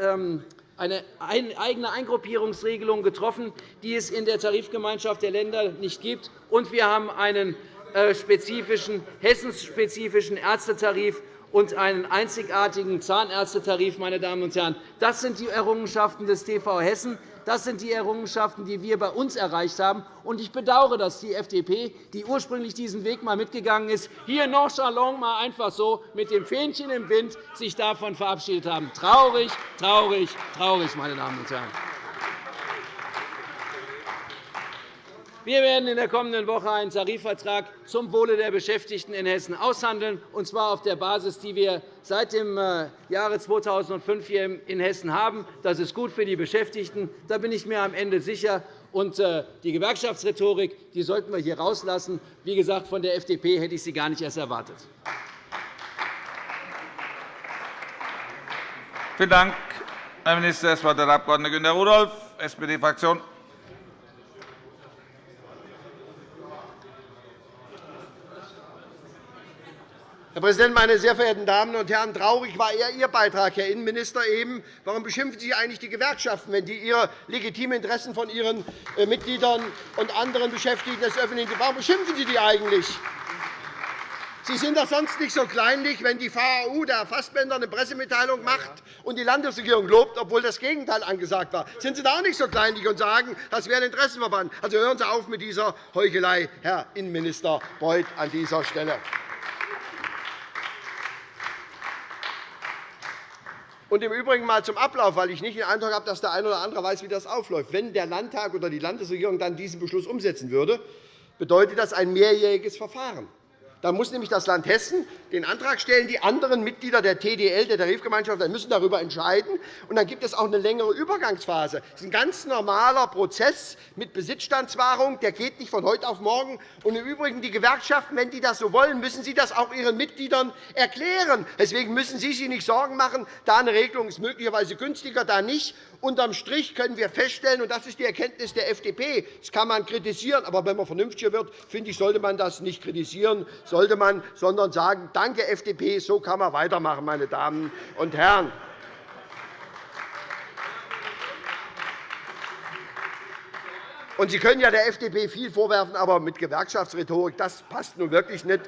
ähm, eine eigene Eingruppierungsregelung getroffen, die es in der Tarifgemeinschaft der Länder nicht gibt. Und wir haben einen äh, spezifischen, hessenspezifischen Ärztetarif und einen einzigartigen Zahnärztetarif. Meine Damen und Herren. Das sind die Errungenschaften des TV Hessen. Das sind die Errungenschaften, die wir bei uns erreicht haben. Ich bedauere, dass die FDP, die ursprünglich diesen Weg mal mitgegangen ist, hier nonchalant mal einfach so mit dem Fähnchen im Wind sich davon verabschiedet haben. Traurig, traurig, traurig, meine Damen und Herren. Wir werden in der kommenden Woche einen Tarifvertrag zum Wohle der Beschäftigten in Hessen aushandeln, und zwar auf der Basis, die wir seit dem äh, Jahre 2005 hier in Hessen haben. Das ist gut für die Beschäftigten. Da bin ich mir am Ende sicher. Und äh, die Gewerkschaftsrhetorik die sollten wir hier rauslassen. Wie gesagt, von der FDP hätte ich sie gar nicht erst erwartet. Vielen Dank, Herr Minister. Das Wort hat der Abg. Günter Rudolph, SPD-Fraktion. Herr Präsident, meine sehr verehrten Damen und Herren! Traurig war eher Ihr Beitrag, Herr Innenminister. Eben. Warum beschimpfen Sie eigentlich die Gewerkschaften, wenn die ihre legitimen Interessen von ihren äh, Mitgliedern und anderen Beschäftigten des öffentlichen Warum beschimpfen Sie die eigentlich? Sie sind doch sonst nicht so kleinlich, wenn die VAU, der Fassbender, eine Pressemitteilung macht und die Landesregierung lobt, obwohl das Gegenteil angesagt war. Sind Sie da auch nicht so kleinlich und sagen, das wäre ein Interessenverband? Also hören Sie auf mit dieser Heuchelei, Herr Innenminister Beuth, an dieser Stelle. Und im Übrigen einmal zum Ablauf, weil ich nicht den Eindruck habe, dass der eine oder andere weiß, wie das aufläuft. Wenn der Landtag oder die Landesregierung dann diesen Beschluss umsetzen würde, bedeutet das ein mehrjähriges Verfahren. Da muss nämlich das Land Hessen den Antrag stellen. Die anderen Mitglieder der TDL, der Tarifgemeinschaft, müssen darüber entscheiden. Und dann gibt es auch eine längere Übergangsphase. Das ist ein ganz normaler Prozess mit Besitzstandswahrung. Der geht nicht von heute auf morgen. Und im Übrigen, die Gewerkschaften, wenn die das so wollen, müssen sie das auch ihren Mitgliedern erklären. Deswegen müssen Sie sich nicht Sorgen machen. Da eine Regelung ist möglicherweise günstiger, da nicht. Unterm Strich können wir feststellen, und das ist die Erkenntnis der FDP, das kann man kritisieren, aber wenn man vernünftiger wird, finde ich, sollte man das nicht kritisieren, sollte man, sondern sagen, danke FDP, so kann man weitermachen, meine Damen und Herren. Und Sie können ja der FDP viel vorwerfen, aber mit Gewerkschaftsrhetorik, das passt nun wirklich nicht.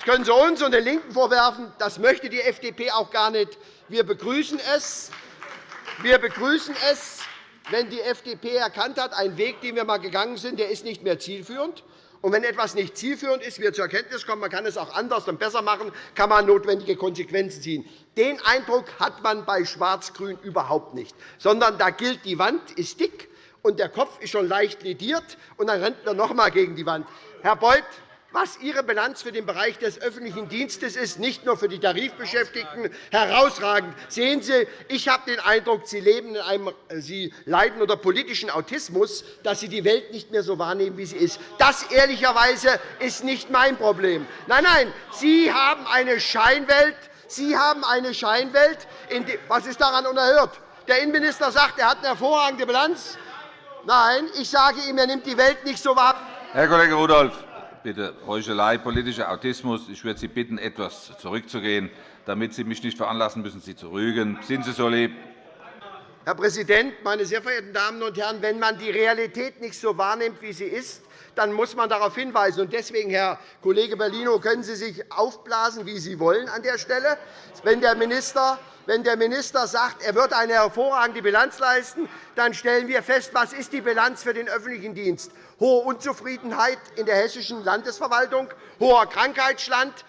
Das können Sie uns und den LINKEN vorwerfen. Das möchte die FDP auch gar nicht. Wir begrüßen es. Wir begrüßen es, wenn die FDP erkannt hat, ein Weg, den wir einmal gegangen sind, der ist nicht mehr zielführend. Und wenn etwas nicht zielführend ist, wir zur Erkenntnis kommen, man kann es auch anders und besser machen, kann man notwendige Konsequenzen ziehen. Den Eindruck hat man bei Schwarz-Grün überhaupt nicht, sondern da gilt, die Wand ist dick und der Kopf ist schon leicht lediert, und dann rennt man noch einmal gegen die Wand. Herr Beuth, was Ihre Bilanz für den Bereich des öffentlichen Dienstes ist, nicht nur für die Tarifbeschäftigten, herausragend. Sehen Sie, ich habe den Eindruck, Sie, leben in einem, Sie leiden unter politischen Autismus, dass Sie die Welt nicht mehr so wahrnehmen, wie sie ist. Das ehrlicherweise ist nicht mein Problem. Nein, nein, Sie haben eine Scheinwelt. Sie haben eine Scheinwelt. Was ist daran unerhört? Der Innenminister sagt, er hat eine hervorragende Bilanz. Nein, ich sage ihm, er nimmt die Welt nicht so wahr. Herr Kollege Rudolph, bitte Heuchelei, politischer Autismus. Ich würde Sie bitten, etwas zurückzugehen. Damit Sie mich nicht veranlassen müssen, Sie zu rügen. Sind Sie so lieb? Herr Präsident, meine sehr verehrten Damen und Herren! Wenn man die Realität nicht so wahrnimmt, wie sie ist, dann muss man darauf hinweisen. Deswegen, Herr Kollege Bellino, können Sie sich aufblasen, wie Sie wollen an der Stelle. Wenn der Minister wenn der Minister sagt, er wird eine hervorragende Bilanz leisten, dann stellen wir fest, was ist die Bilanz für den öffentlichen Dienst? Hohe Unzufriedenheit in der hessischen Landesverwaltung, hoher Krankheitsstand,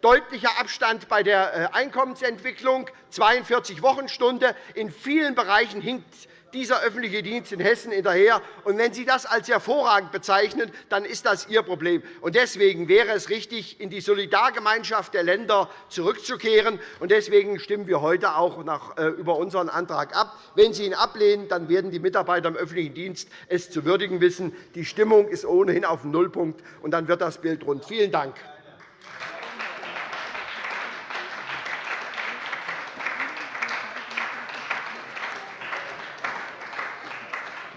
deutlicher Abstand bei der äh, Einkommensentwicklung, 42 Wochenstunde. In vielen Bereichen hinkt dieser öffentliche Dienst in Hessen hinterher. Und wenn Sie das als hervorragend bezeichnen, dann ist das Ihr Problem. Und deswegen wäre es richtig, in die Solidargemeinschaft der Länder zurückzukehren. Und deswegen stimmen wir heute auch äh, über unseren Antrag ab. Wenn Sie ihn ablehnen, dann werden die Mitarbeiter im öffentlichen Dienst es zu würdigen wissen. Die Stimmung ist ohnehin auf dem Nullpunkt, und dann wird das Bild rund. Vielen Dank.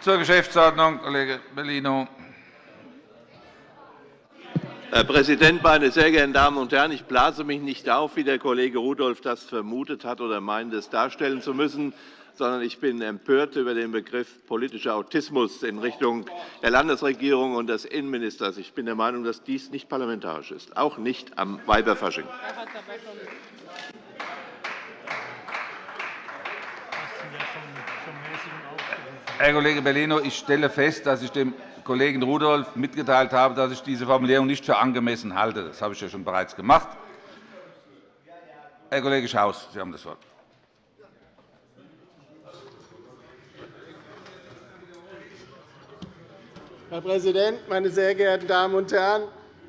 Zur Geschäftsordnung, Kollege Bellino. Herr Präsident, meine sehr geehrten Damen und Herren! Ich blase mich nicht auf, wie der Kollege Rudolph das vermutet hat oder meint, es darstellen zu müssen, sondern ich bin empört über den Begriff politischer Autismus in Richtung der Landesregierung und des Innenministers. Ich bin der Meinung, dass dies nicht parlamentarisch ist, auch nicht am Weiberfasching. Herr Kollege Bellino, ich stelle fest, dass ich dem Kollegen Rudolph mitgeteilt habe, dass ich diese Formulierung nicht für angemessen halte. Das habe ich ja schon bereits gemacht. Herr Kollege Schaus, Sie haben das Wort. Herr Präsident, meine sehr geehrten Damen und Herren!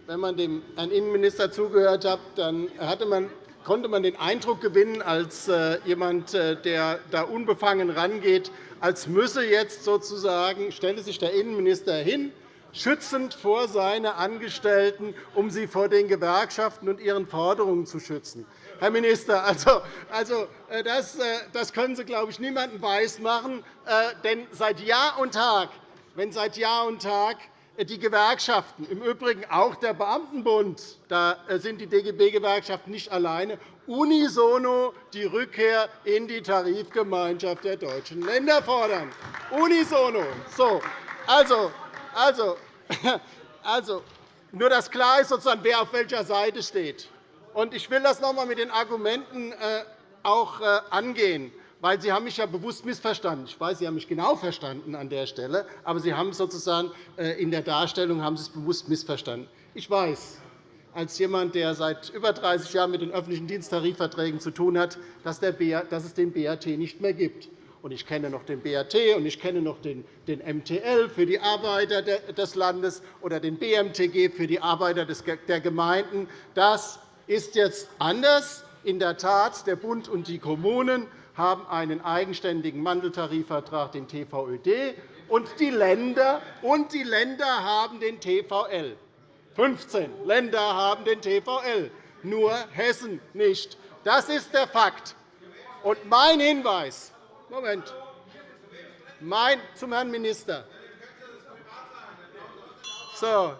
Wenn man dem Herrn Innenminister zugehört hat, dann man, konnte man den Eindruck gewinnen, als äh, jemand, äh, der da unbefangen rangeht, als müsse jetzt sozusagen, stelle sich der Innenminister hin, schützend vor seine Angestellten, um sie vor den Gewerkschaften und ihren Forderungen zu schützen. Herr Minister, also, also, äh, das, das können Sie, glaube ich, niemandem weismachen. Denn seit Jahr und Tag wenn seit Jahr und Tag die Gewerkschaften, im Übrigen auch der Beamtenbund, da sind die DGB-Gewerkschaften nicht alleine, unisono die Rückkehr in die Tarifgemeinschaft der deutschen Länder fordern. Unisono. So, also, also, <laughs> also, nur dass klar ist, sozusagen, wer auf welcher Seite steht. Ich will das noch einmal mit den Argumenten äh, auch äh, angehen weil Sie haben mich ja bewusst missverstanden. Ich weiß, Sie haben mich genau verstanden an der Stelle, aber Sie haben sozusagen äh, in der Darstellung haben Sie es bewusst missverstanden. Ich weiß, als jemand, der seit über 30 Jahren mit den öffentlichen Diensttarifverträgen zu tun hat, dass es den BAT nicht mehr gibt. Ich kenne noch den BAT und ich kenne noch den MTL für die Arbeiter des Landes oder den BMTG für die Arbeiter der Gemeinden. Das ist jetzt anders. In der Tat, der Bund und die Kommunen haben einen eigenständigen Mandeltarifvertrag, den TVÖD, und die Länder, und die Länder haben den TVL. 15 Länder haben den TVL, nur Hessen nicht. Das ist der Fakt. Und mein Hinweis Moment, mein, zum Herrn Minister. So,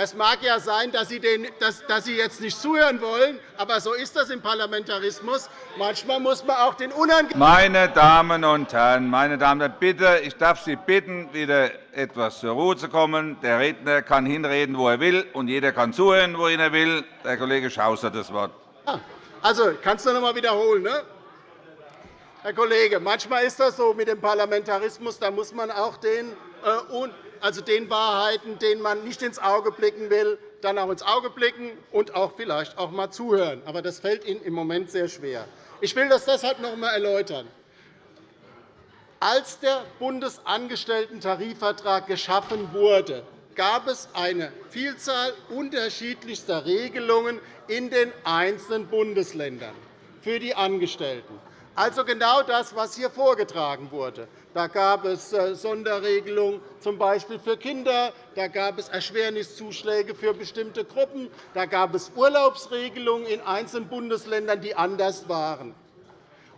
es mag ja sein, dass Sie, den, dass, dass Sie jetzt nicht zuhören wollen, aber so ist das im Parlamentarismus. Manchmal muss man auch den unangenehmen. Meine Damen und Herren, meine Damen und Herren, bitte, ich darf Sie bitten, wieder etwas zur Ruhe zu kommen. Der Redner kann hinreden, wo er will, und jeder kann zuhören, wohin er will. Der Kollege Schaus hat das Wort. Also, kannst du noch einmal wiederholen, ne? Herr Kollege, manchmal ist das so mit dem Parlamentarismus. Da muss man auch den äh, also den Wahrheiten, denen man nicht ins Auge blicken will, dann auch ins Auge blicken und auch vielleicht auch einmal zuhören. Aber das fällt Ihnen im Moment sehr schwer. Ich will das deshalb noch einmal erläutern. Als der Bundesangestellten-Tarifvertrag geschaffen wurde, gab es eine Vielzahl unterschiedlichster Regelungen in den einzelnen Bundesländern für die Angestellten. Also genau das, was hier vorgetragen wurde. Da gab es äh, Sonderregelungen, z. B. für Kinder. Da gab es Erschwerniszuschläge für bestimmte Gruppen. Da gab es Urlaubsregelungen in einzelnen Bundesländern, die anders waren.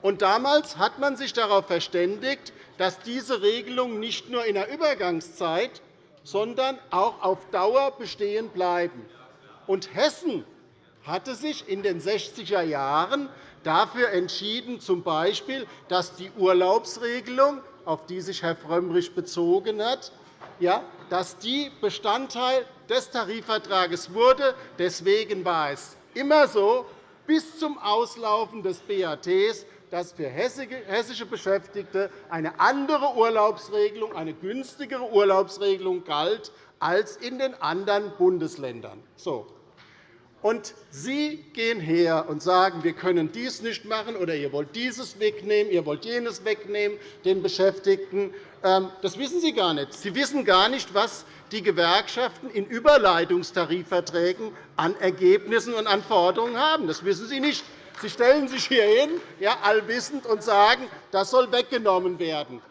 Und damals hat man sich darauf verständigt, dass diese Regelungen nicht nur in der Übergangszeit, sondern auch auf Dauer bestehen bleiben. Und Hessen hatte sich in den 60er Jahren dafür entschieden, z. B., dass die Urlaubsregelung, auf die sich Herr Frömmrich bezogen hat, dass die Bestandteil des Tarifvertrags wurde. Deswegen war es immer so, bis zum Auslaufen des BAT, dass für hessische Beschäftigte eine andere Urlaubsregelung, eine günstigere Urlaubsregelung galt als in den anderen Bundesländern. So. Und Sie gehen her und sagen, wir können dies nicht machen, oder ihr wollt dieses wegnehmen, ihr wollt jenes wegnehmen, den Beschäftigten. Ähm, das wissen Sie gar nicht. Sie wissen gar nicht, was die Gewerkschaften in Überleitungstarifverträgen an Ergebnissen und an Forderungen haben. Das wissen Sie nicht. Sie stellen sich hier hin, ja, allwissend, und sagen, das soll weggenommen werden.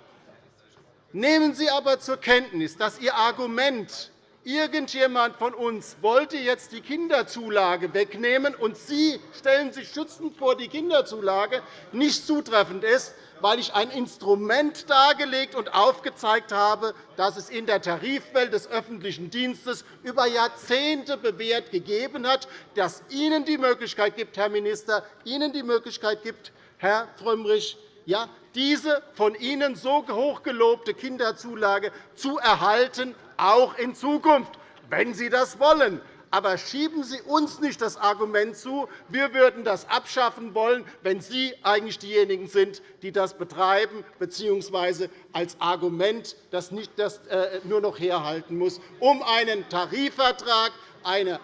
Nehmen Sie aber zur Kenntnis, dass Ihr Argument, Irgendjemand von uns wollte jetzt die Kinderzulage wegnehmen, und Sie stellen sich schützend vor die Kinderzulage, nicht zutreffend ist, weil ich ein Instrument dargelegt und aufgezeigt habe, das es in der Tarifwelt des öffentlichen Dienstes über Jahrzehnte bewährt gegeben hat, das Ihnen die Möglichkeit gibt, Herr Minister, Ihnen die Möglichkeit gibt, Herr Frömmrich, ja, diese von Ihnen so hoch gelobte Kinderzulage zu erhalten auch in Zukunft, wenn Sie das wollen. Aber schieben Sie uns nicht das Argument zu, wir würden das abschaffen wollen, wenn Sie eigentlich diejenigen sind, die das betreiben bzw. als Argument das nicht das äh, nur noch herhalten muss, um einen Tarifvertrag, einen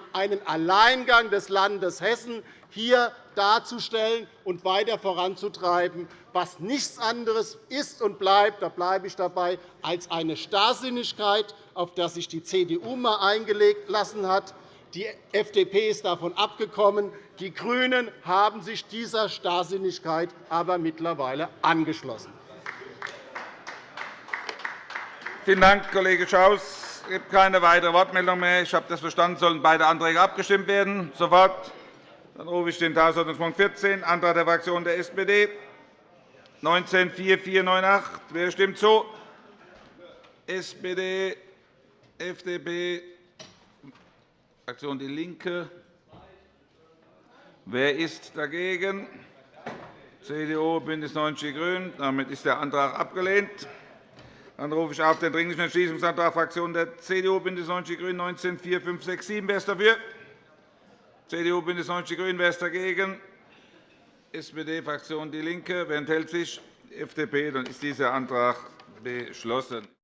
Alleingang des Landes Hessen hier darzustellen und weiter voranzutreiben, was nichts anderes ist und bleibt, da bleibe ich dabei, als eine Starrsinnigkeit, auf die sich die CDU eingelegt lassen hat. Die FDP ist davon abgekommen. Die GRÜNEN haben sich dieser Starrsinnigkeit aber mittlerweile angeschlossen. Vielen Dank, Kollege Schaus. Es gibt keine weitere Wortmeldung mehr. Ich habe das verstanden, sollen beide Anträge abgestimmt werden. Sofort. Dann rufe ich den Tagesordnungspunkt 14, Antrag der Fraktion der SPD, 19-4498. Wer stimmt zu? SPD, FDP, Fraktion DIE LINKE. Wer ist dagegen? CDU, BÜNDNIS 90 die GRÜNEN. Damit ist der Antrag abgelehnt. Dann rufe ich auf den Dringlichen Entschließungsantrag der Fraktion der CDU, BÜNDNIS 90 die GRÜNEN 19 4567. Wer ist dafür? CDU, BÜNDNIS 90 die GRÜNEN. Wer ist dagegen? SPD-Fraktion DIE LINKE. Wer enthält sich? FDP. Dann ist dieser Antrag beschlossen.